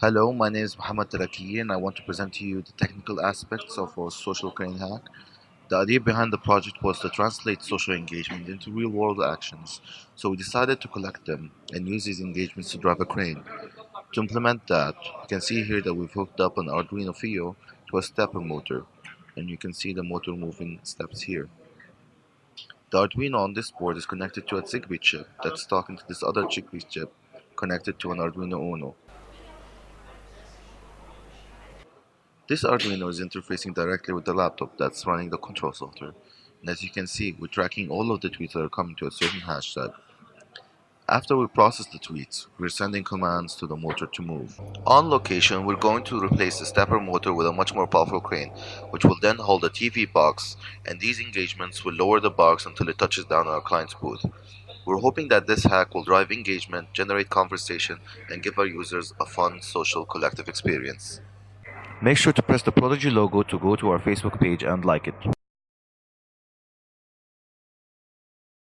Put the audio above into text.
Hello, my name is Muhammad Taraki and I want to present to you the technical aspects of our social crane hack. The idea behind the project was to translate social engagement into real world actions, so we decided to collect them and use these engagements to drive a crane. To implement that, you can see here that we've hooked up an Arduino Fio to a stepper motor, and you can see the motor moving steps here. The Arduino on this board is connected to a Zigbee chip that's talking to this other Zigbee chip connected to an Arduino Uno. This Arduino is interfacing directly with the laptop that's running the control software. And as you can see, we're tracking all of the tweets that are coming to a certain hashtag. After we process the tweets, we're sending commands to the motor to move. On location, we're going to replace the stepper motor with a much more powerful crane, which will then hold a TV box, and these engagements will lower the box until it touches down on our client's booth. We're hoping that this hack will drive engagement, generate conversation, and give our users a fun, social, collective experience. Make sure to press the Prodigy logo to go to our Facebook page and like it.